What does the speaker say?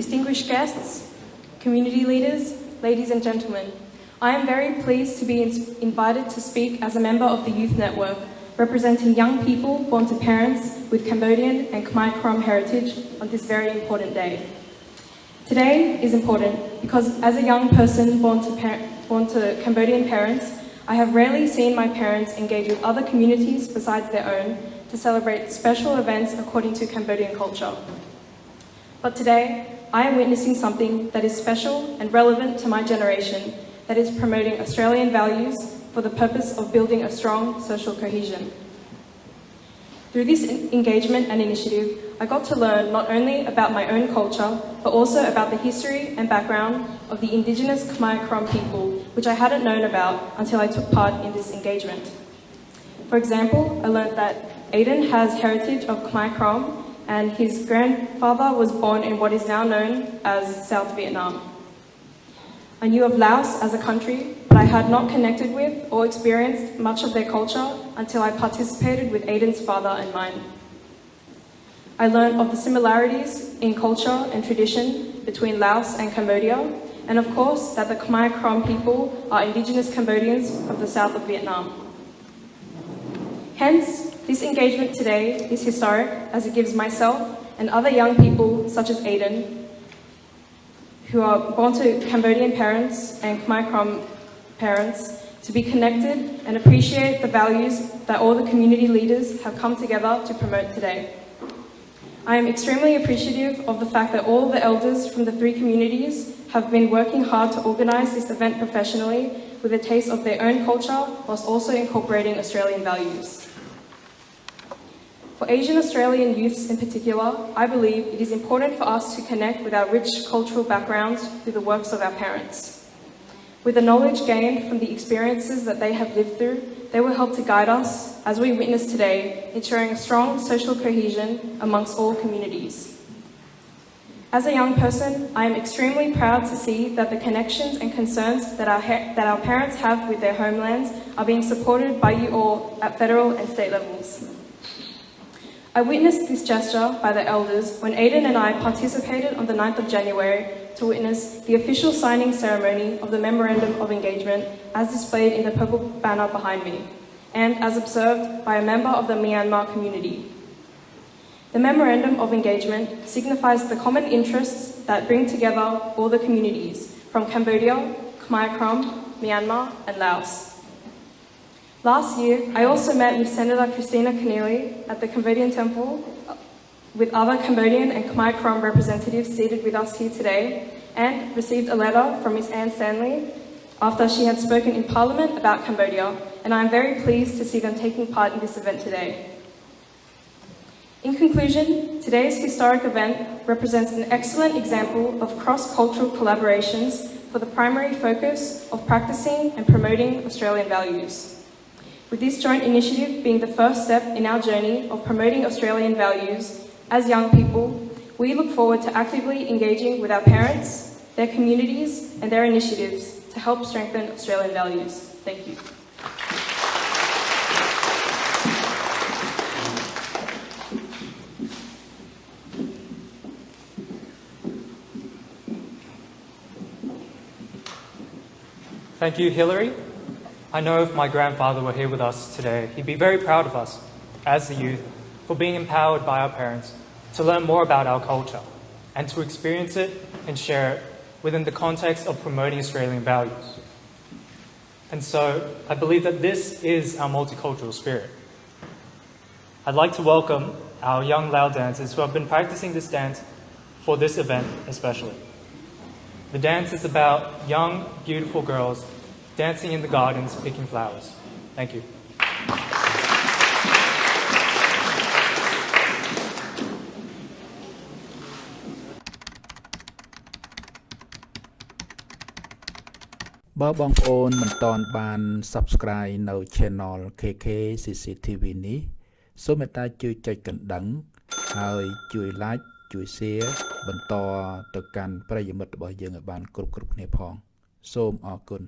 distinguished guests, community leaders, ladies and gentlemen. I am very pleased to be invited to speak as a member of the Youth Network, representing young people born to parents with Cambodian and Khmer Krom heritage on this very important day. Today is important because as a young person born to, born to Cambodian parents, I have rarely seen my parents engage with other communities besides their own to celebrate special events according to Cambodian culture. But today, I am witnessing something that is special and relevant to my generation that is promoting Australian values for the purpose of building a strong social cohesion. Through this engagement and initiative, I got to learn not only about my own culture, but also about the history and background of the Indigenous Khmer Krom people, which I hadn't known about until I took part in this engagement. For example, I learned that Aiden has heritage of Khmer Krom and his grandfather was born in what is now known as South Vietnam. I knew of Laos as a country, but I had not connected with or experienced much of their culture until I participated with Aiden's father and mine. I learned of the similarities in culture and tradition between Laos and Cambodia, and of course that the Khmer Krom people are indigenous Cambodians of the south of Vietnam. Hence, this engagement today is historic as it gives myself and other young people such as Aiden who are born to Cambodian parents and Khmer Krom parents to be connected and appreciate the values that all the community leaders have come together to promote today. I am extremely appreciative of the fact that all the elders from the three communities have been working hard to organise this event professionally with a taste of their own culture whilst also incorporating Australian values. For Asian Australian youths in particular, I believe it is important for us to connect with our rich cultural backgrounds through the works of our parents. With the knowledge gained from the experiences that they have lived through, they will help to guide us, as we witness today, ensuring a strong social cohesion amongst all communities. As a young person, I am extremely proud to see that the connections and concerns that our, that our parents have with their homelands are being supported by you all at federal and state levels. I witnessed this gesture by the elders when Aidan and I participated on the 9th of January to witness the official signing ceremony of the Memorandum of Engagement as displayed in the purple banner behind me, and as observed by a member of the Myanmar community. The Memorandum of Engagement signifies the common interests that bring together all the communities from Cambodia, Khmer Krom, Myanmar and Laos. Last year, I also met with Senator Kristina Keneally at the Cambodian Temple with other Cambodian and Khmer Krom representatives seated with us here today and received a letter from Ms Anne Stanley after she had spoken in Parliament about Cambodia and I am very pleased to see them taking part in this event today. In conclusion, today's historic event represents an excellent example of cross-cultural collaborations for the primary focus of practicing and promoting Australian values with this joint initiative being the first step in our journey of promoting Australian values as young people, we look forward to actively engaging with our parents, their communities and their initiatives to help strengthen Australian values. Thank you. Thank you, Hillary. I know if my grandfather were here with us today, he'd be very proud of us, as the youth, for being empowered by our parents to learn more about our culture and to experience it and share it within the context of promoting Australian values. And so I believe that this is our multicultural spirit. I'd like to welcome our young Lao dancers who have been practicing this dance for this event especially. The dance is about young, beautiful girls dancing in the gardens, picking flowers. Thank you. បើបងប្អូនមិនតន់បាន Subscribe នៅ Channel KK CCTV នេះសូមមេត្តាជួយចុចកណ្ដឹង ហើយជួយ Like ជួយ Share បន្តទៅកាន់ប្រិយមិត្តរបស់យើងឲ្យបាន គ្រប់គ្រប់គ្នាផង សូមអរគុណ